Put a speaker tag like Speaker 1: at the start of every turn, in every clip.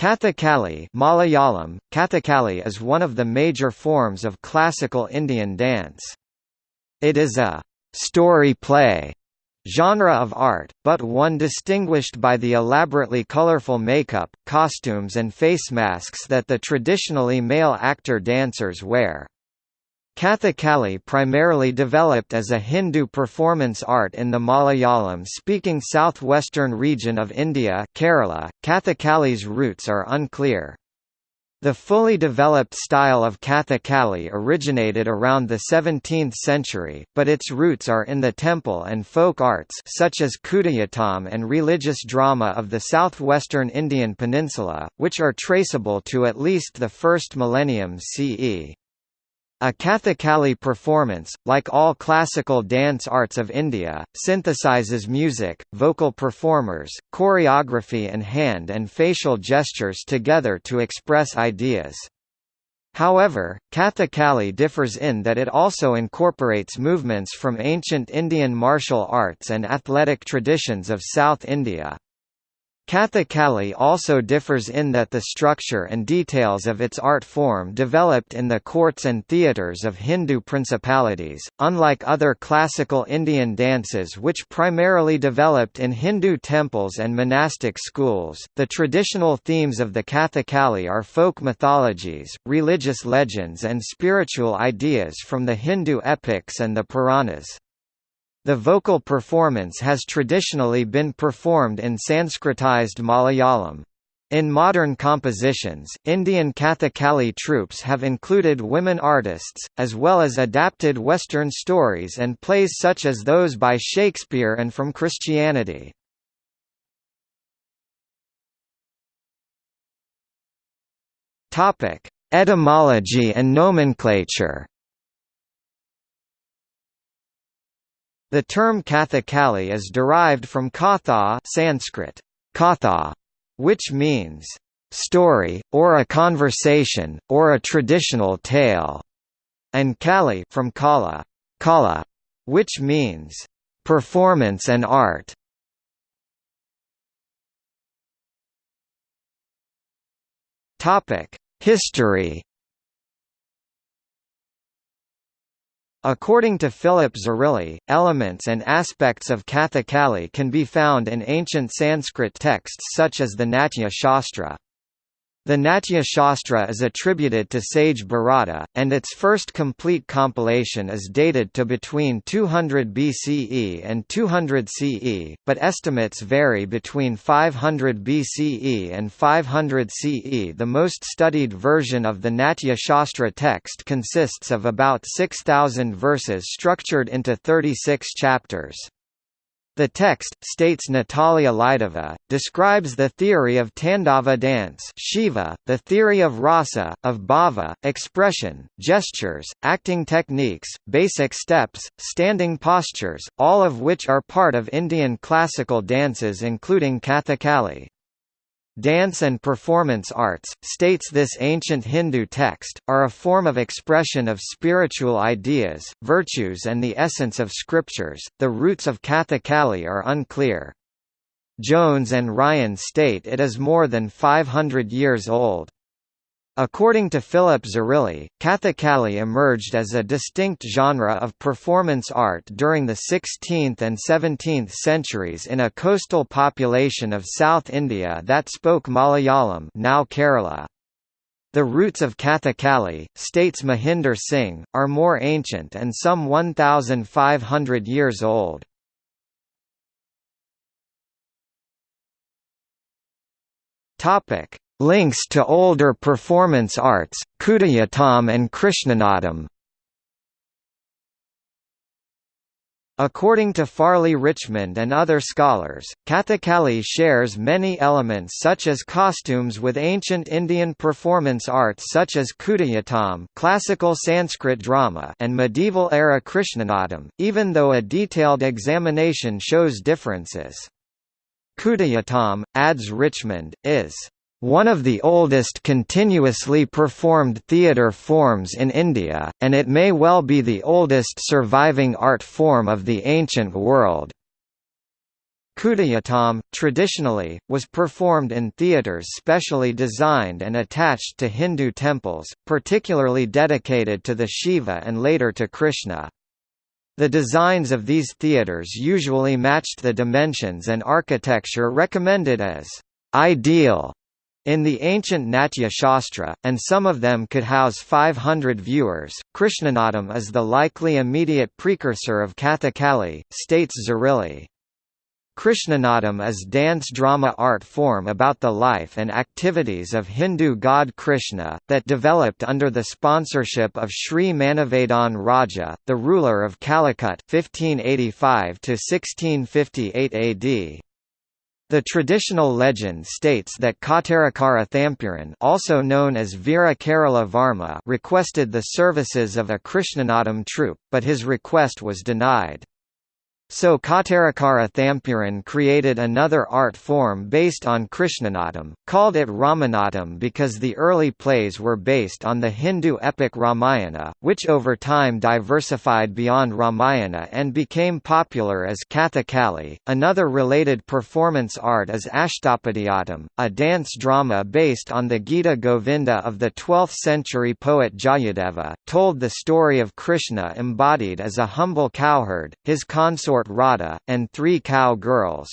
Speaker 1: Kathakali Malayalam, Kathakali is one of the major forms of classical Indian dance. It is a «story play» genre of art, but one distinguished by the elaborately colorful makeup, costumes and face masks that the traditionally male actor-dancers wear. Kathakali primarily developed as a Hindu performance art in the Malayalam-speaking southwestern region of India Kerala. Kathakali's roots are unclear. The fully developed style of Kathakali originated around the 17th century, but its roots are in the temple and folk arts such as Kudiyattam and religious drama of the southwestern Indian peninsula, which are traceable to at least the first millennium CE. A Kathakali performance, like all classical dance arts of India, synthesizes music, vocal performers, choreography and hand and facial gestures together to express ideas. However, Kathakali differs in that it also incorporates movements from ancient Indian martial arts and athletic traditions of South India. Kathakali also differs in that the structure and details of its art form developed in the courts and theatres of Hindu principalities, unlike other classical Indian dances which primarily developed in Hindu temples and monastic schools. The traditional themes of the Kathakali are folk mythologies, religious legends and spiritual ideas from the Hindu epics and the Puranas. The vocal performance has traditionally been performed in Sanskritized Malayalam. In modern compositions, Indian Kathakali troupes have included women artists, as well as adapted Western stories and plays such as those by Shakespeare and from Christianity. Etymology and nomenclature The term Kathakali is derived from Katha Sanskrit, Katha, which means story, or a conversation, or a traditional tale, and Kali from Kala, Kala, which means performance and art. Topic: History According to Philip Zarrilli, elements and aspects of Kathakali can be found in ancient Sanskrit texts such as the Natya Shastra. The Natya Shastra is attributed to sage Bharata, and its first complete compilation is dated to between 200 BCE and 200 CE, but estimates vary between 500 BCE and 500 CE. The most studied version of the Natya Shastra text consists of about 6,000 verses structured into 36 chapters. The text, states Natalia Lidova, describes the theory of Tandava dance Shiva, the theory of rasa, of bhava, expression, gestures, acting techniques, basic steps, standing postures, all of which are part of Indian classical dances including Kathakali. Dance and performance arts, states this ancient Hindu text, are a form of expression of spiritual ideas, virtues and the essence of scriptures. The roots of Kathakali are unclear. Jones and Ryan state it is more than 500 years old. According to Philip Zarrilli, Kathakali emerged as a distinct genre of performance art during the 16th and 17th centuries in a coastal population of South India that spoke Malayalam now Kerala. The roots of Kathakali, states Mahinder Singh, are more ancient and some 1,500 years old. Topic: Links to older performance arts, Kudiyattam and Krishnanattam According to Farley Richmond and other scholars, Kathakali shares many elements such as costumes with ancient Indian performance arts such as Kudiyattam classical Sanskrit drama and medieval-era Krishnanattam, even though a detailed examination shows differences. Kudiyattam, adds Richmond, is one of the oldest continuously performed theatre forms in India, and it may well be the oldest surviving art form of the ancient world. Kudayattam, traditionally, was performed in theatres specially designed and attached to Hindu temples, particularly dedicated to the Shiva and later to Krishna. The designs of these theatres usually matched the dimensions and architecture recommended as ideal in the ancient Natya Shastra, and some of them could house 500 viewers. Krishnanattam is the likely immediate precursor of Kathakali, states Zarrilli. Krishnanattam is dance drama art form about the life and activities of Hindu god Krishna, that developed under the sponsorship of Sri Manavedhan Raja, the ruler of Calicut 1585 AD. The traditional legend states that Kottarakara Thampuran also known as Veera Kerala Varma requested the services of a Krishnanattam troupe, but his request was denied. So Kottarakara Thampuran created another art form based on Krishnanattam, called it Ramanatam because the early plays were based on the Hindu epic Ramayana, which over time diversified beyond Ramayana and became popular as Kathakali. Another related performance art is Ashtapadiyattam, a dance drama based on the Gita Govinda of the 12th century poet Jayadeva, told the story of Krishna embodied as a humble cowherd, his consort Radha, and three cow girls.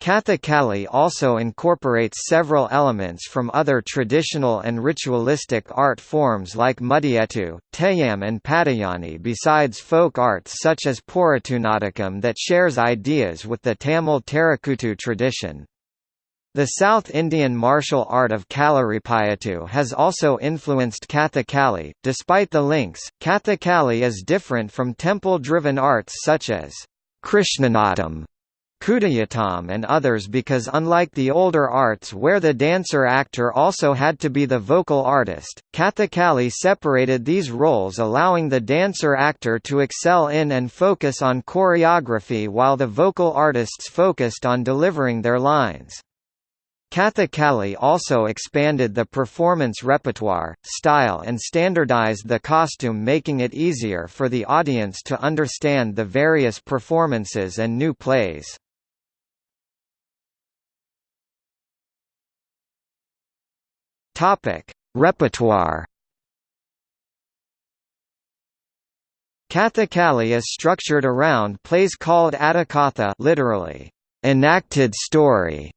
Speaker 1: Kathakali also incorporates several elements from other traditional and ritualistic art forms like Mudiyettu, Teyyam and Padayani besides folk arts such as Porattunatakam that shares ideas with the Tamil Terakuttu tradition. The South Indian martial art of Kalaripayattu has also influenced Kathakali. Despite the links, Kathakali is different from temple-driven arts such as Krishnanattam, Kudayattam and others because unlike the older arts where the dancer-actor also had to be the vocal artist, Kathakali separated these roles allowing the dancer-actor to excel in and focus on choreography while the vocal artists focused on delivering their lines. Kathakali also expanded the performance repertoire, style and standardized the costume making it easier for the audience to understand the various performances and new plays. Repertoire Kathakali is structured around plays called Attakatha literally, enacted story,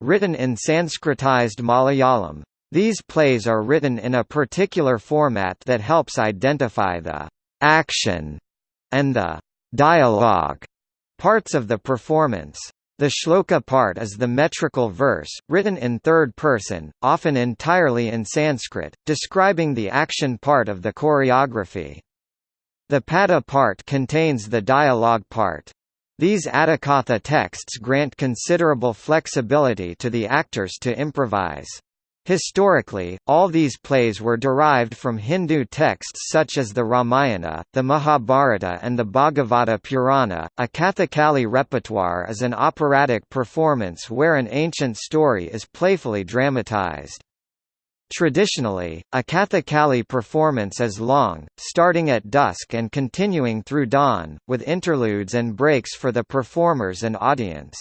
Speaker 1: Written in Sanskritized Malayalam. These plays are written in a particular format that helps identify the action and the dialogue parts of the performance. The shloka part is the metrical verse, written in third person, often entirely in Sanskrit, describing the action part of the choreography. The pada part contains the dialogue part. These Attakatha texts grant considerable flexibility to the actors to improvise. Historically, all these plays were derived from Hindu texts such as the Ramayana, the Mahabharata and the Bhagavata Purana. A Kathakali repertoire is an operatic performance where an ancient story is playfully dramatized. Traditionally, a Kathakali performance is long, starting at dusk and continuing through dawn, with interludes and breaks for the performers and audience.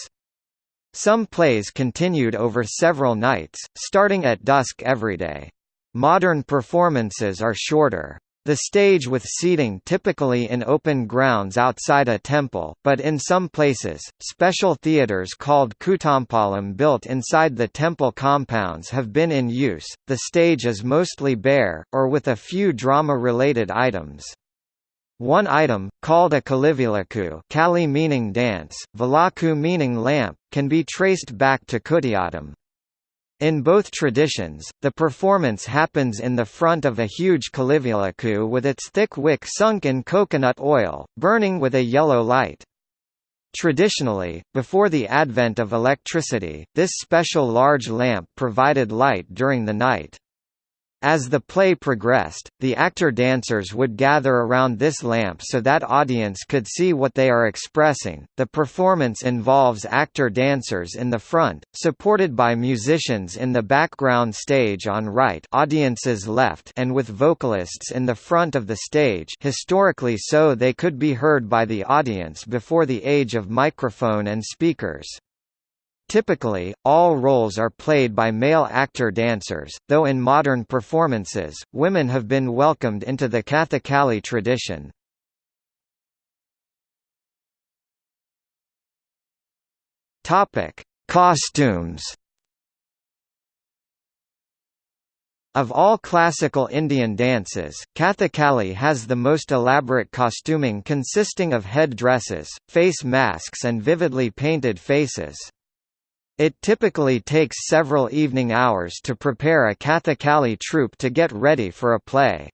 Speaker 1: Some plays continued over several nights, starting at dusk every day. Modern performances are shorter. The stage with seating typically in open grounds outside a temple, but in some places, special theatres called Kutampalam built inside the temple compounds have been in use. The stage is mostly bare, or with a few drama-related items. One item, called a kalivilaku Kali meaning dance, Vilaku meaning lamp, can be traced back to Kudayattam. In both traditions, the performance happens in the front of a huge kalivilaku with its thick wick sunk in coconut oil, burning with a yellow light. Traditionally, before the advent of electricity, this special large lamp provided light during the night. As the play progressed, the actor-dancers would gather around this lamp so that audience could see what they are expressing. The performance involves actor-dancers in the front, supported by musicians in the background stage on right, audience's left, and with vocalists in the front of the stage, historically so they could be heard by the audience before the age of microphone and speakers. Typically, all roles are played by male actor-dancers, though in modern performances, women have been welcomed into the Kathakali tradition. Costumes. Of all classical Indian dances, Kathakali has the most elaborate costuming consisting of head dresses, face masks and vividly painted faces. It typically takes several evening hours to prepare a Kathakali troupe to get ready for a play.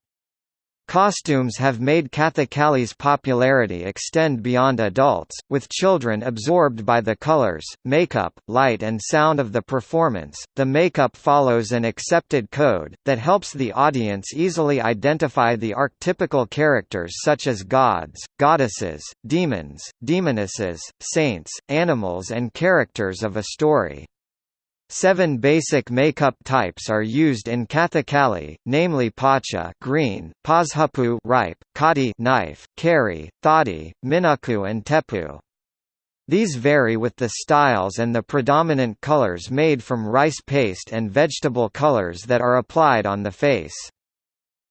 Speaker 1: Costumes have made Kathakali's popularity extend beyond adults, with children absorbed by the colors, makeup, light, and sound of the performance. The makeup follows an accepted code that helps the audience easily identify the archetypical characters such as gods, goddesses, demons, demonesses, saints, animals, and characters of a story. Seven basic makeup types are used in Kathakali, namely Pacha green, Pazhupu ripe, Kati knife, Kari, Thadi, Minaku and Tepu. These vary with the styles and the predominant colors made from rice paste and vegetable colors that are applied on the face.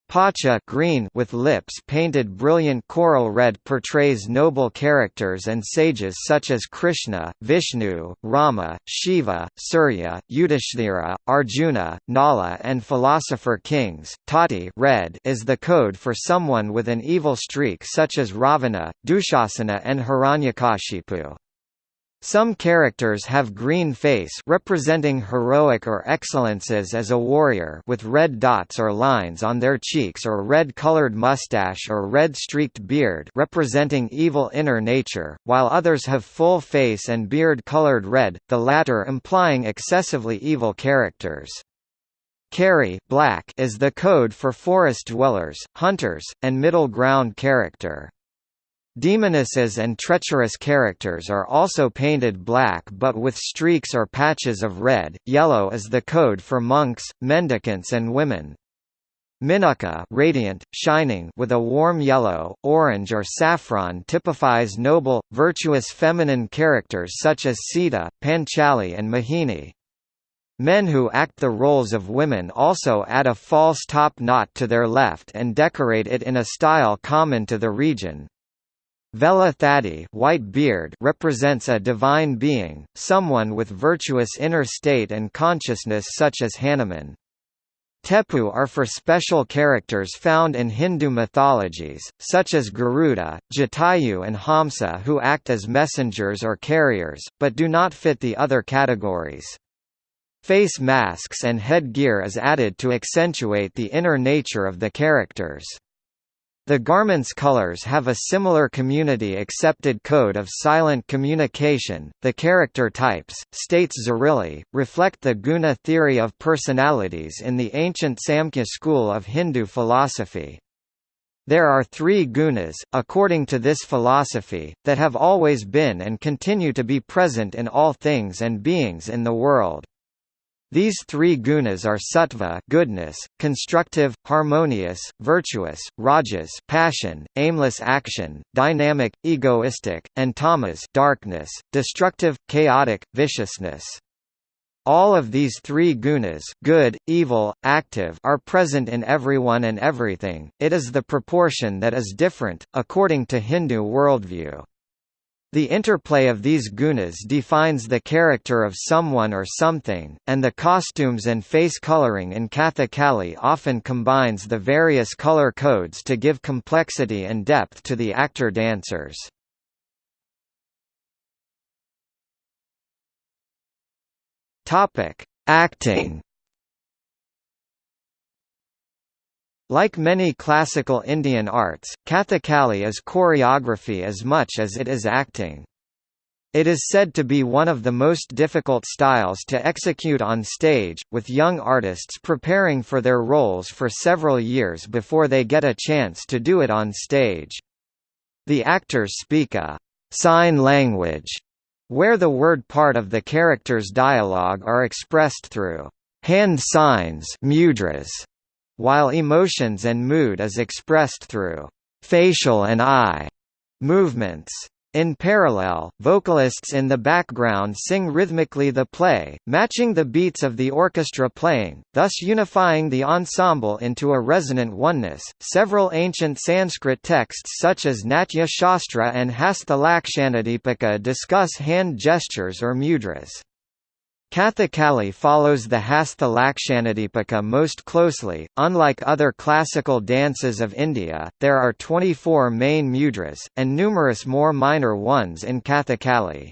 Speaker 1: Pacha green with lips painted brilliant coral red portrays noble characters and sages such as Krishna, Vishnu, Rama, Shiva, Surya, Yudhishthira, Arjuna, Nala and philosopher kings. Tati red is the code for someone with an evil streak such as Ravana, Dushasana and Hiranyakashipu. Some characters have green face representing heroic or excellences as a warrior with red dots or lines on their cheeks or red-colored mustache or red-streaked beard representing evil inner nature, while others have full face and beard colored red, the latter implying excessively evil characters. Kari black is the code for forest dwellers, hunters, and middle ground character. Demonesses and treacherous characters are also painted black but with streaks or patches of red. Yellow is the code for monks, mendicants and women. Minaka radiant, shining with a warm yellow, orange or saffron typifies noble, virtuous feminine characters such as Sita, Panchali and Mohini. Men who act the roles of women also add a false top knot to their left and decorate it in a style common to the region. Vela Thadi white beard represents a divine being, someone with virtuous inner state and consciousness such as Hanuman. Tepu are for special characters found in Hindu mythologies, such as Garuda, Jatayu and Hamsa who act as messengers or carriers, but do not fit the other categories. Face masks and headgear is added to accentuate the inner nature of the characters. The garment's colors have a similar community-accepted code of silent communication. The character types, states Zarrilli, reflect the guna theory of personalities in the ancient Samkhya school of Hindu philosophy. There are three gunas, according to this philosophy, that have always been and continue to be present in all things and beings in the world. These three gunas are sattva goodness, constructive, harmonious, virtuous, rajas passion, aimless action, dynamic, egoistic, and tamas darkness, destructive, chaotic, viciousness. All of these three gunas good, evil, active are present in everyone and everything, it is the proportion that is different, according to Hindu worldview. The interplay of these gunas defines the character of someone or something, and the costumes and face coloring in Kathakali often combines the various color codes to give complexity and depth to the actor-dancers. Acting Like many classical Indian arts, Kathakali is choreography as much as it is acting. It is said to be one of the most difficult styles to execute on stage, with young artists preparing for their roles for several years before they get a chance to do it on stage. The actors speak a sign language, where the word part of the character's dialogue are expressed through hand signs mudras, while emotions and mood is expressed through facial and eye movements. In parallel, vocalists in the background sing rhythmically the play, matching the beats of the orchestra playing, thus unifying the ensemble into a resonant oneness. Several ancient Sanskrit texts such as Natya Shastra and Hastalakshanadipika discuss hand gestures or mudras. Kathakali follows the Hastha Lakshanadipika most closely. Unlike other classical dances of India, there are 24 main mudras, and numerous more minor ones in Kathakali.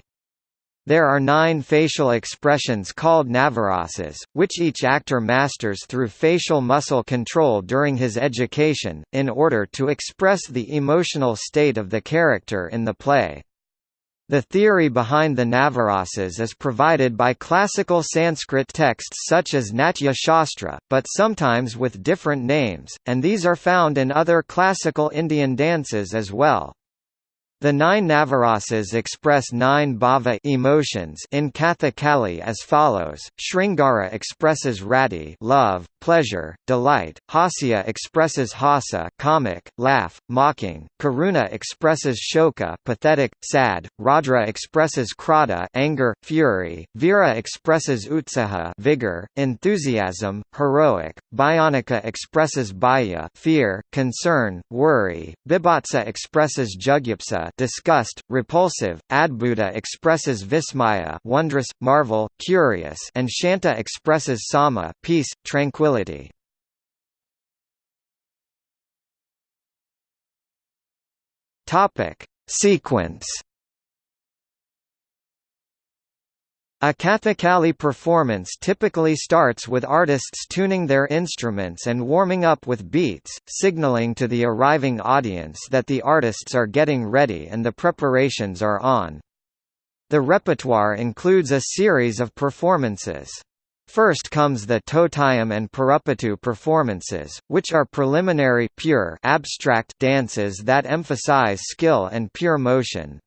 Speaker 1: There are nine facial expressions called navarasas, which each actor masters through facial muscle control during his education, in order to express the emotional state of the character in the play. The theory behind the Navarasas is provided by classical Sanskrit texts such as Natya Shastra, but sometimes with different names, and these are found in other classical Indian dances as well. The nine Navarasas express nine bhava emotions in Kathakali as follows: Shringara expresses rati, love, pleasure, delight; Hasya expresses hasa, comic, laugh, mocking; Karuna expresses shoka, pathetic, sad; Raudra expresses krodha, anger, fury; Vira expresses utsaha, vigor, enthusiasm, heroic; Bhayanika expresses bhaya, fear, concern, worry; Bibhatsa expresses jugyapsa, disgust, repulsive, Adbhuta expresses vismaya wondrous, marvel, curious and Shanta expresses sama peace, tranquility. Topic: Sequence A Kathakali performance typically starts with artists tuning their instruments and warming up with beats, signaling to the arriving audience that the artists are getting ready and the preparations are on. The repertoire includes a series of performances. First comes the Totayam and Parupatu performances, which are preliminary pure abstract dances that emphasize skill and pure motion.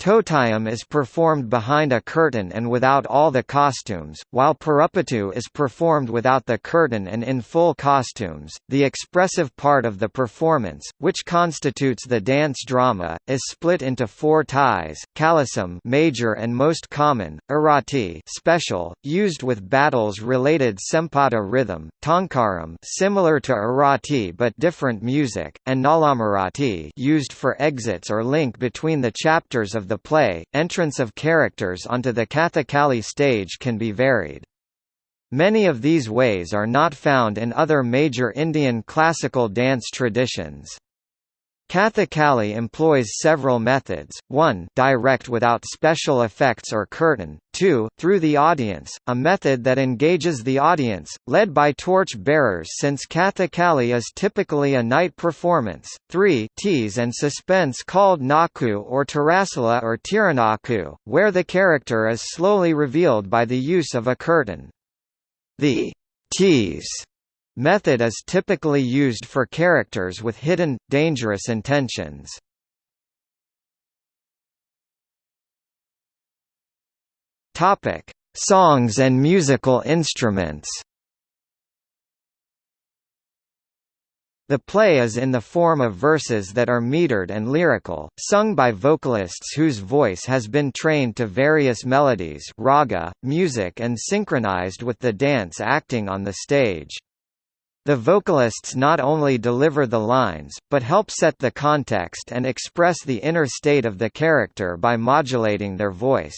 Speaker 1: Totayam is performed behind a curtain and without all the costumes, while Parupatu is performed without the curtain and in full costumes. The expressive part of the performance, which constitutes the dance drama, is split into four ties: Kalasam, major and most common; Arati, special, used with battles-related Sempada rhythm; Tankaram, similar to Arati but different music; and Nalamarati, used for exits or link between the chapters of the play, entrance of characters onto the Kathakali stage can be varied. Many of these ways are not found in other major Indian classical dance traditions. Kathakali employs several methods, 1 direct without special effects or curtain, 2 through the audience, a method that engages the audience, led by torch bearers since Kathakali is typically a night performance, 3 tease and suspense called naku or tarasala or tiranaku, where the character is slowly revealed by the use of a curtain. The tease Method is typically used for characters with hidden, dangerous intentions. Topic: Songs and musical instruments. The play is in the form of verses that are metered and lyrical, sung by vocalists whose voice has been trained to various melodies raga, music and synchronized with the dance acting on the stage. The vocalists not only deliver the lines, but help set the context and express the inner state of the character by modulating their voice.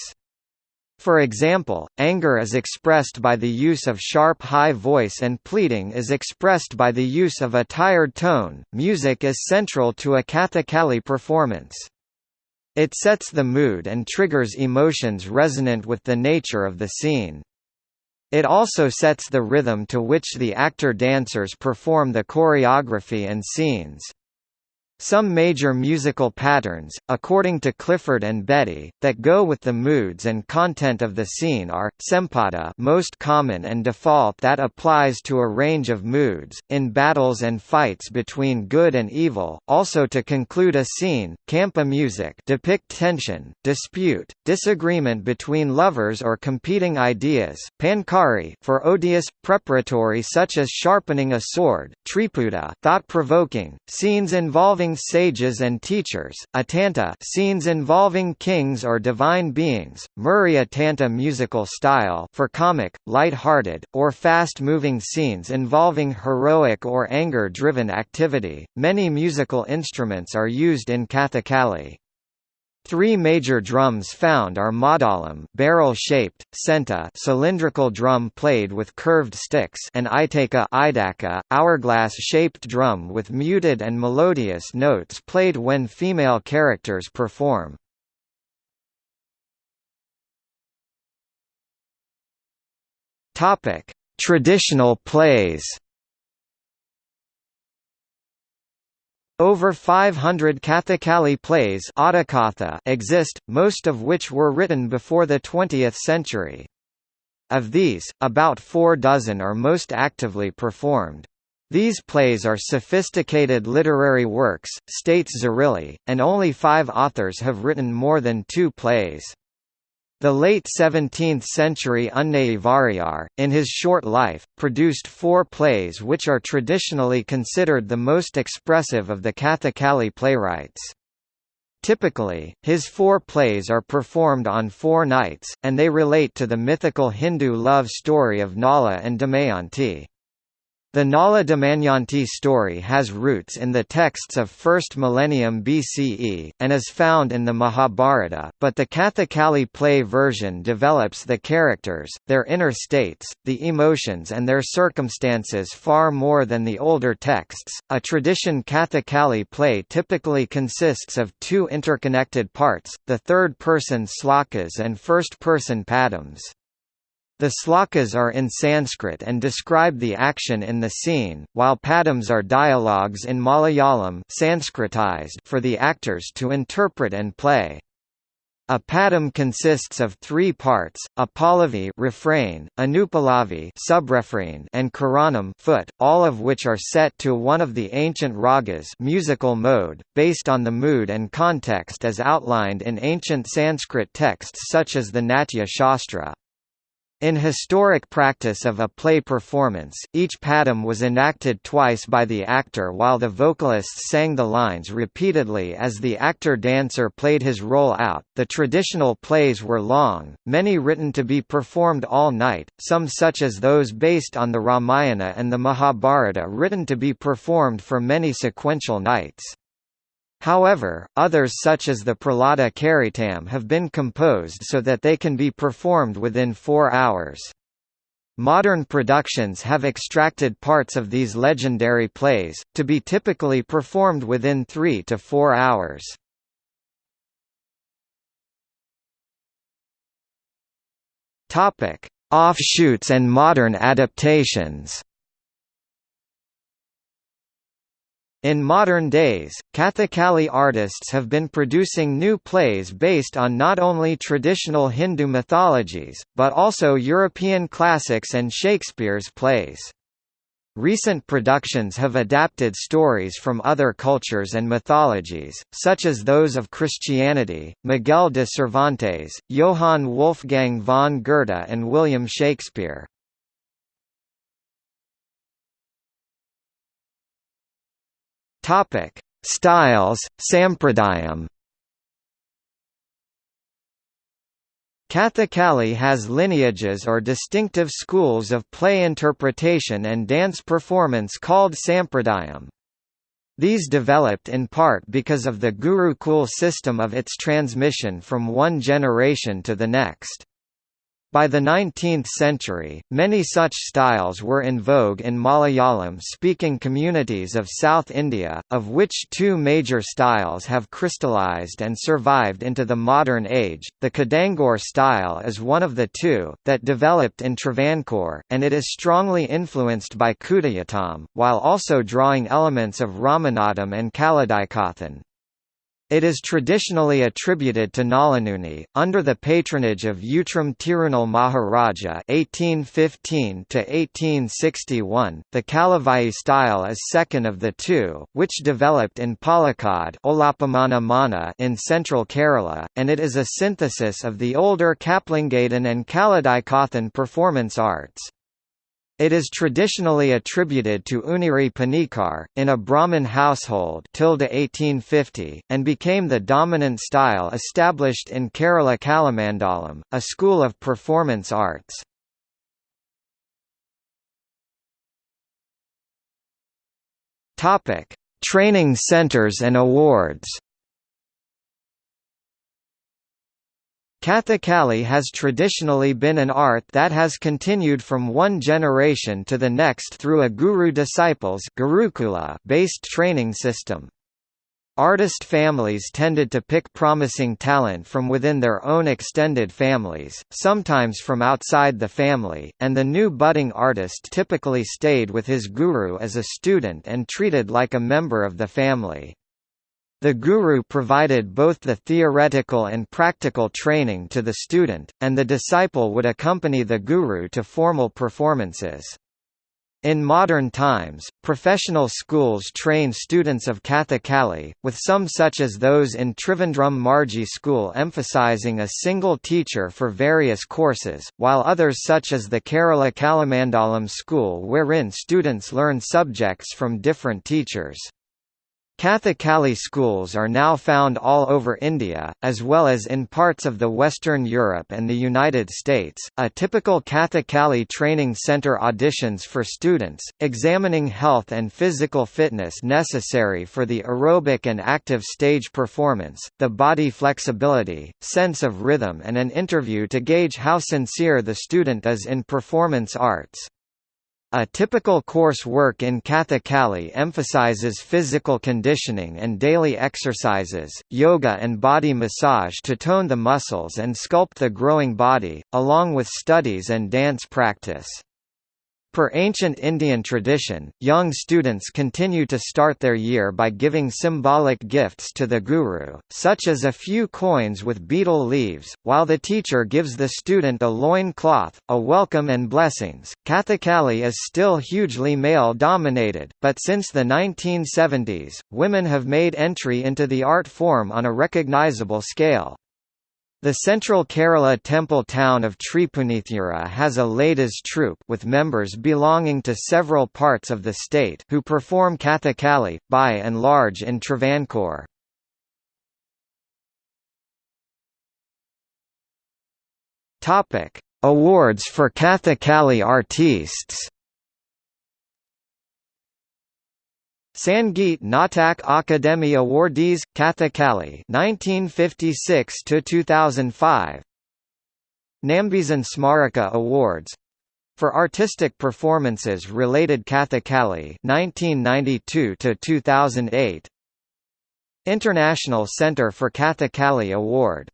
Speaker 1: For example, anger is expressed by the use of sharp high voice and pleading is expressed by the use of a tired tone. Music is central to a Kathakali performance. It sets the mood and triggers emotions resonant with the nature of the scene. It also sets the rhythm to which the actor-dancers perform the choreography and scenes. Some major musical patterns, according to Clifford and Betty, that go with the moods and content of the scene are, sempada most common and default that applies to a range of moods, in battles and fights between good and evil, also to conclude a scene, campa music depict tension, dispute, disagreement between lovers or competing ideas pankari for odious, preparatory such as sharpening a sword, triputa thought-provoking, scenes involving sages and teachers, atanta scenes involving kings or divine beings, Murray Tanta musical style for comic, light-hearted, or fast-moving scenes involving heroic or anger-driven activity. Many musical instruments are used in Kathakali. Three major drums found are Madalam barrel-shaped, senta cylindrical drum played with curved sticks and Itaka idaka, hourglass-shaped drum with muted and melodious notes played when female characters perform. Topic: Traditional plays Over 500 Kathakali plays exist, most of which were written before the 20th century. Of these, about four dozen are most actively performed. These plays are sophisticated literary works, states Zarrilli, and only five authors have written more than two plays. The late 17th-century Unnai Variyar, in his short life, produced four plays which are traditionally considered the most expressive of the Kathakali playwrights. Typically, his four plays are performed on four nights, and they relate to the mythical Hindu love story of Nala and Damayanti. The Nala Damayanti story has roots in the texts of 1st millennium BCE, and is found in the Mahabharata, but the Kathakali play version develops the characters, their inner states, the emotions and their circumstances far more than the older texts. A tradition Kathakali play typically consists of two interconnected parts, the third-person slokas and first-person padams. The slokas are in Sanskrit and describe the action in the scene, while padams are dialogues in Malayalam Sanskritized for the actors to interpret and play. A padam consists of three parts: a pallavi refrain, subrefrain, and charanam foot, all of which are set to one of the ancient ragas musical mode, based on the mood and context as outlined in ancient Sanskrit texts such as the Natya Shastra. In historic practice of a play performance, each padam was enacted twice by the actor while the vocalists sang the lines repeatedly as the actor-dancer played his role out. The traditional plays were long, many written to be performed all night, some such as those based on the Ramayana and the Mahabharata written to be performed for many sequential nights. However, others such as the Prahlada Charitam have been composed so that they can be performed within four hours. Modern productions have extracted parts of these legendary plays, to be typically performed within three to four hours. Offshoots and modern adaptations In modern days, Kathakali artists have been producing new plays based on not only traditional Hindu mythologies, but also European classics and Shakespeare's plays. Recent productions have adapted stories from other cultures and mythologies, such as those of Christianity, Miguel de Cervantes, Johann Wolfgang von Goethe and William Shakespeare. Topic: Styles, Sampradayam. Kathakali has lineages or distinctive schools of play interpretation and dance performance called Sampradayam. These developed in part because of the Gurukul system of its transmission from one generation to the next. By the 19th century, many such styles were in vogue in Malayalam-speaking communities of South India, of which two major styles have crystallized and survived into the modern age. The Kidangur style is one of the two, that developed in Travancore, and it is strongly influenced by Kudayattam, while also drawing elements of Ramanattam and Kaladaikathan. It is traditionally attributed to Nalanuni, under the patronage of Utram Tirunal Maharaja (1815–1861). The Kalavai style is second of the two, which developed in Palakkad in central Kerala, and it is a synthesis of the older Kaplingadan and Kaladaikathan performance arts. It is traditionally attributed to Uniri Panikar, in a Brahmin household 1850, and became the dominant style established in Kerala Kalamandalam, a school of performance arts. Training centers and awards Kathakali has traditionally been an art that has continued from one generation to the next through a guru-disciples based training system. Artist families tended to pick promising talent from within their own extended families, sometimes from outside the family, and the new budding artist typically stayed with his guru as a student and treated like a member of the family. The guru provided both the theoretical and practical training to the student, and the disciple would accompany the guru to formal performances. In modern times, professional schools train students of Kathakali, with some such as those in Trivandrum Margi School emphasizing a single teacher for various courses, while others such as the Kerala Kalamandalam School wherein students learn subjects from different teachers. Kathakali schools are now found all over India, as well as in parts of the Western Europe and the United States. A typical Kathakali training center auditions for students, examining health and physical fitness necessary for the aerobic and active stage performance, the body flexibility, sense of rhythm, and an interview to gauge how sincere the student is in performance arts. A typical course work in Kathakali emphasizes physical conditioning and daily exercises, yoga and body massage to tone the muscles and sculpt the growing body, along with studies and dance practice. Per ancient Indian tradition, young students continue to start their year by giving symbolic gifts to the guru, such as a few coins with betel leaves, while the teacher gives the student a loin cloth, a welcome and blessings. Kathakali is still hugely male dominated, but since the 1970s, women have made entry into the art form on a recognizable scale. The central Kerala temple town of Tripunithura has a ladies troupe with members belonging to several parts of the state who perform Kathakali, by and large in Travancore. Awards for Kathakali artistes Sangeet Natak Akademi Awardees Kathakali 1956 to 2005 Nambizan Smaraka Awards. For artistic performances related Kathakali 1992 to 2008 International Center for Kathakali Award.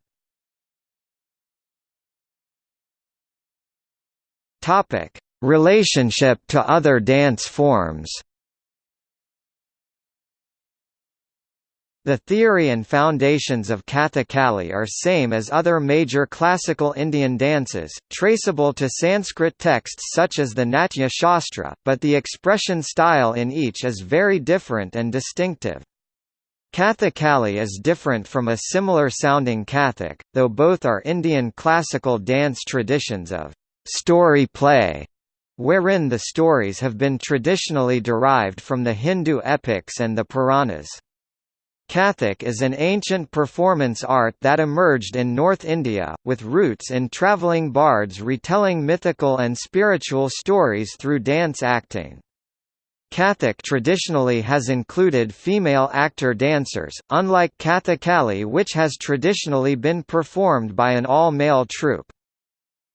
Speaker 1: Topic. Relationship to other dance forms The theory and foundations of Kathakali are same as other major classical Indian dances, traceable to Sanskrit texts such as the Natya Shastra, but the expression style in each is very different and distinctive. Kathakali is different from a similar-sounding Kathak, though both are Indian classical dance traditions of story play, wherein the stories have been traditionally derived from the Hindu epics and the Puranas. Kathak is an ancient performance art that emerged in North India, with roots in travelling bards retelling mythical and spiritual stories through dance acting. Kathak traditionally has included female actor-dancers, unlike Kathakali which has traditionally been performed by an all-male troupe.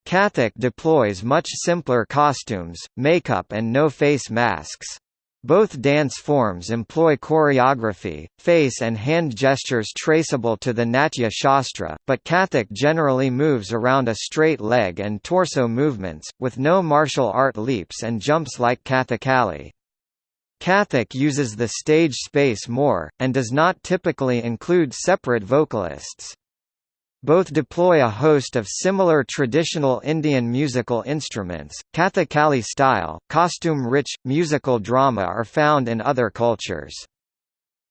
Speaker 1: Kathak deploys much simpler costumes, makeup and no face masks. Both dance forms employ choreography, face and hand gestures traceable to the Natya Shastra, but Kathak generally moves around a straight leg and torso movements, with no martial art leaps and jumps like Kathakali. Kathak uses the stage space more, and does not typically include separate vocalists. Both deploy a host of similar traditional Indian musical instruments. Kathakali style, costume rich, musical drama are found in other cultures.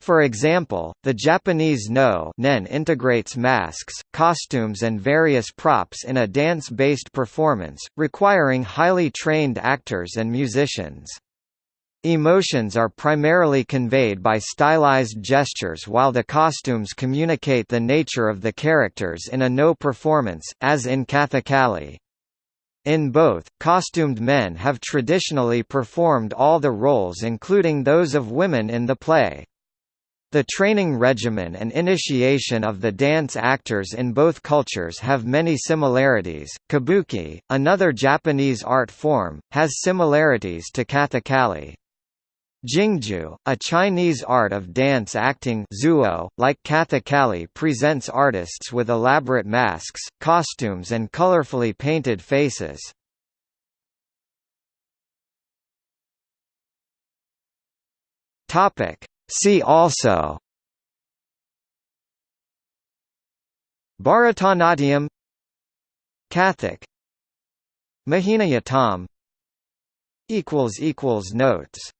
Speaker 1: For example, the Japanese no nen integrates masks, costumes and various props in a dance-based performance, requiring highly trained actors and musicians. Emotions are primarily conveyed by stylized gestures while the costumes communicate the nature of the characters in a no performance, as in Kathakali. In both, costumed men have traditionally performed all the roles including those of women in the play. The training regimen and initiation of the dance actors in both cultures have many similarities. Kabuki, another Japanese art form, has similarities to Kathakali. Jingju, a Chinese art of dance acting zuo, like Kathakali presents artists with elaborate masks, costumes and colorfully painted faces. See also. Bharatanatyam. Kathak Mohiniyattam Notes